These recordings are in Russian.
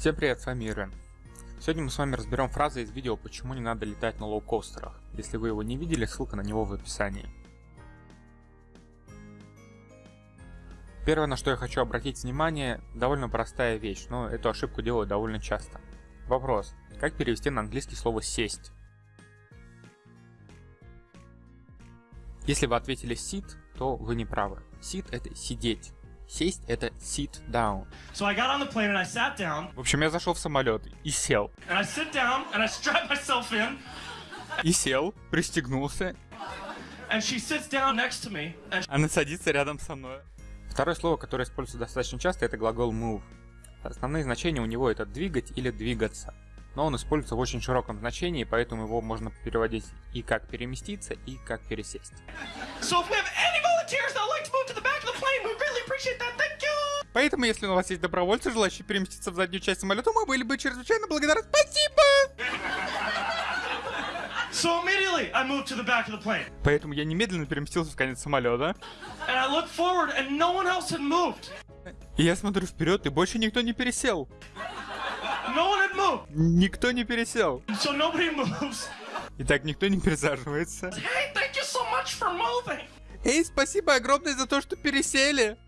Всем привет, с вами Ирен. Сегодня мы с вами разберем фразы из видео «Почему не надо летать на лоукостерах». Если вы его не видели, ссылка на него в описании. Первое, на что я хочу обратить внимание, довольно простая вещь, но эту ошибку делаю довольно часто. Вопрос. Как перевести на английский слово «сесть»? Если вы ответили sit, то вы не правы. Sit это сидеть. Сесть это sit down. So I got on the plane and I sat down. В общем, я зашел в самолет и сел. And I sit down and I strap myself in. И сел, пристегнулся. And she sits down next to me. And Она садится рядом со мной. Второе слово, которое используется достаточно часто, это глагол move. Основные значения у него это двигать или двигаться. Но он используется в очень широком значении, поэтому его можно переводить и как переместиться, и как пересесть. so Поэтому, если у вас есть добровольцы, желающие переместиться в заднюю часть самолета, мы были бы чрезвычайно благодарны. Спасибо! So immediately I moved to the back of the plane. Поэтому я немедленно переместился в конец самолета. And I looked forward and no one else had moved. И я смотрю вперед, и больше никто не пересел. No one had moved. Никто не пересел. So nobody moves. Итак, никто не пересаживается. Hey, thank you so much for moving. Эй, спасибо огромное за то, что пересели!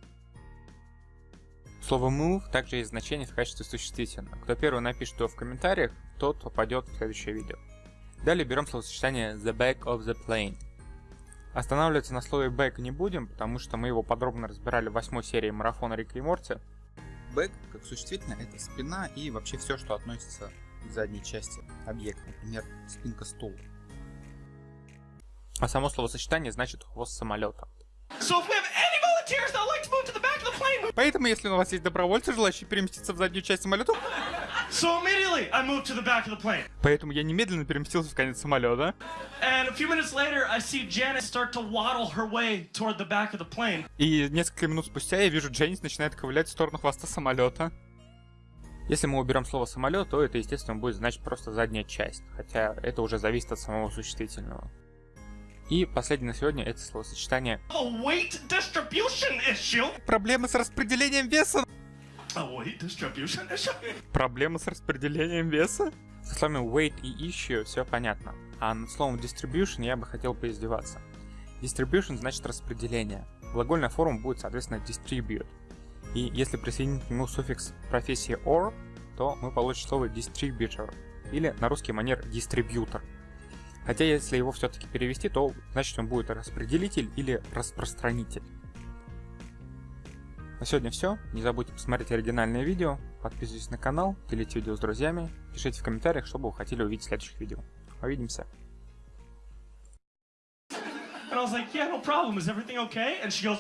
Слово move также есть значение в качестве существительного. Кто первый напишет его в комментариях, тот попадет в следующее видео. Далее берем словосочетание the back of the plane. Останавливаться на слове back не будем, потому что мы его подробно разбирали в восьмой серии марафона Рика и Морти. Back, как существительное, это спина и вообще все, что относится к задней части объекта, например, спинка стула. А само словосочетание значит хвост самолета. So if we have any volunteers that would like to move to the back of the plane, we... Поэтому, если у вас есть добровольцы, желающие переместиться в заднюю часть самолета, so immediately I moved to the back of the plane. поэтому я немедленно переместился в конец самолета. And a few minutes later, I see Janet start to waddle her way toward the back of the plane. И несколько минут спустя я вижу Дженнис начинает ковылять в сторону хвоста самолета. Если мы уберем слово самолет, то это, естественно, будет значить просто задняя часть, хотя это уже зависит от самого существительного. И последнее на сегодня это словосочетание A weight distribution issue. «проблемы с распределением веса». Проблемы с распределением веса? Со словами weight и issue все понятно. А над словом distribution я бы хотел поиздеваться. Distribution значит распределение. Глагольная форма будет, соответственно, distribute. И если присоединить к нему суффикс профессии or, то мы получим слово distributor. Или на русский манер дистрибьютор. Хотя если его все-таки перевести, то значит он будет распределитель или распространитель. На сегодня все. Не забудьте посмотреть оригинальное видео, подписывайтесь на канал, делите видео с друзьями, пишите в комментариях, что бы вы хотели увидеть в следующих видео. Увидимся! And I was like, yeah, no problem. Is everything okay? And she goes,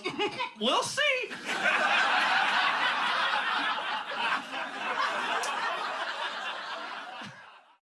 we'll see.